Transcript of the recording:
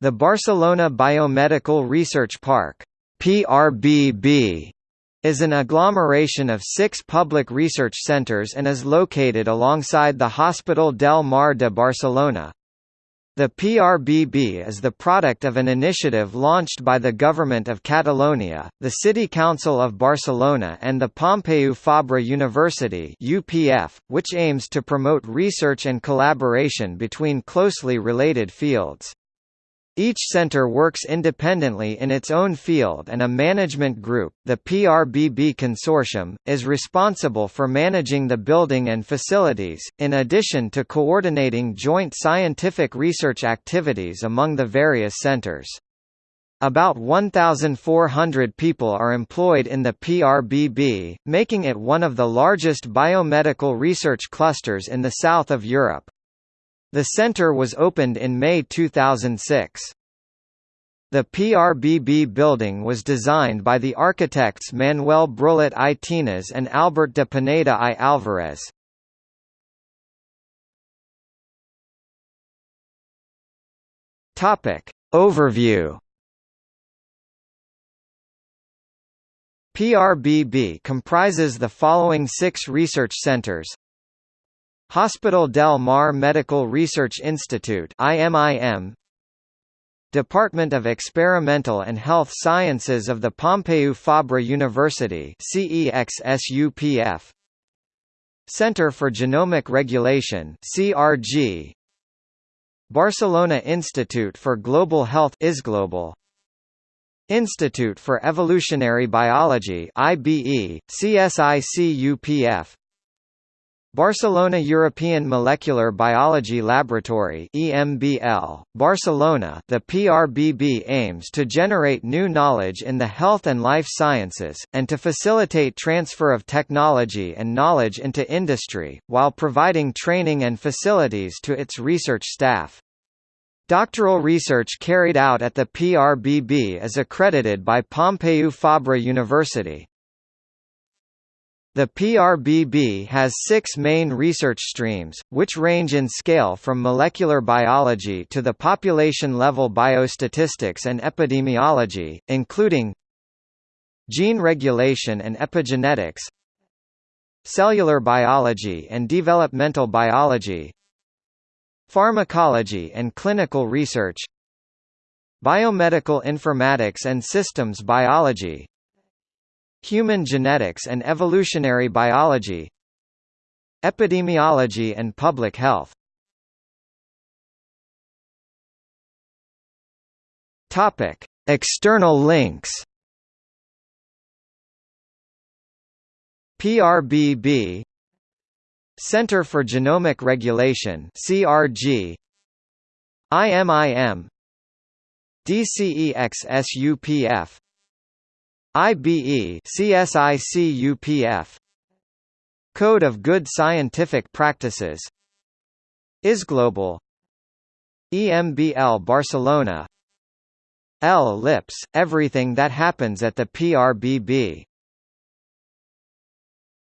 The Barcelona Biomedical Research Park PRBB, is an agglomeration of six public research centres and is located alongside the Hospital del Mar de Barcelona. The PRBB is the product of an initiative launched by the Government of Catalonia, the City Council of Barcelona and the Pompeu Fabra University UPF, which aims to promote research and collaboration between closely related fields. Each center works independently in its own field and a management group, the PRBB Consortium, is responsible for managing the building and facilities, in addition to coordinating joint scientific research activities among the various centers. About 1,400 people are employed in the PRBB, making it one of the largest biomedical research clusters in the south of Europe. The center was opened in May 2006. The PRBB building was designed by the architects Manuel Brullet I Tines and Albert de Pineda I Alvarez. Topic. Overview PRBB comprises the following six research centers Hospital del Mar Medical Research Institute IMIM Department of Experimental and Health Sciences of the Pompeu Fabra University CEXSUPF Center for Genomic Regulation CRG Barcelona Institute for Global Health ISGlobal Institute for Evolutionary Biology IBE CSICUPF Barcelona European Molecular Biology Laboratory EMBL, Barcelona the PRBB aims to generate new knowledge in the health and life sciences, and to facilitate transfer of technology and knowledge into industry, while providing training and facilities to its research staff. Doctoral research carried out at the PRBB is accredited by Pompeu Fabra University. The PRBB has six main research streams, which range in scale from molecular biology to the population-level biostatistics and epidemiology, including gene regulation and epigenetics cellular biology and developmental biology pharmacology and clinical research biomedical informatics and systems biology Human genetics and evolutionary biology Epidemiology and public health Topic: External links. PRBB Center for Genomic Regulation CRG IMIM DCEXSUPF IBE CSICUPF Code of Good Scientific Practices ISGlobal EMBL Barcelona L Lips, everything that happens at the PRBB